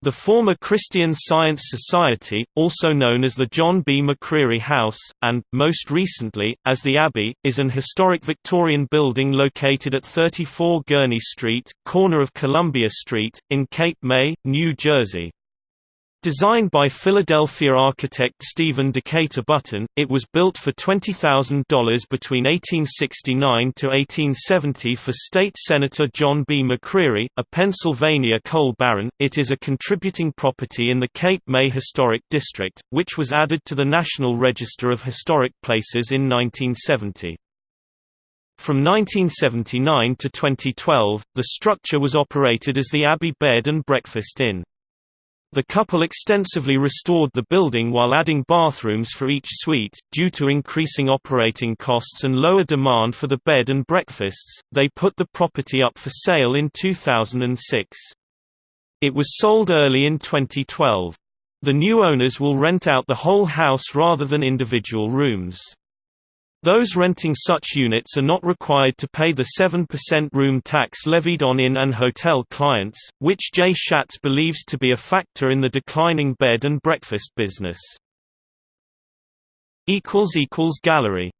The former Christian Science Society, also known as the John B. McCreery House, and, most recently, as the Abbey, is an historic Victorian building located at 34 Gurney Street, corner of Columbia Street, in Cape May, New Jersey. Designed by Philadelphia architect Stephen Decatur Button, it was built for $20,000 between 1869 to 1870 for State Senator John B. McCreery, a Pennsylvania coal baron. It is a contributing property in the Cape May Historic District, which was added to the National Register of Historic Places in 1970. From 1979 to 2012, the structure was operated as the Abbey Bed and Breakfast Inn. The couple extensively restored the building while adding bathrooms for each suite. Due to increasing operating costs and lower demand for the bed and breakfasts, they put the property up for sale in 2006. It was sold early in 2012. The new owners will rent out the whole house rather than individual rooms. Those renting such units are not required to pay the 7% room tax levied on inn and hotel clients, which Jay Schatz believes to be a factor in the declining bed and breakfast business. Gallery